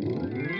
Música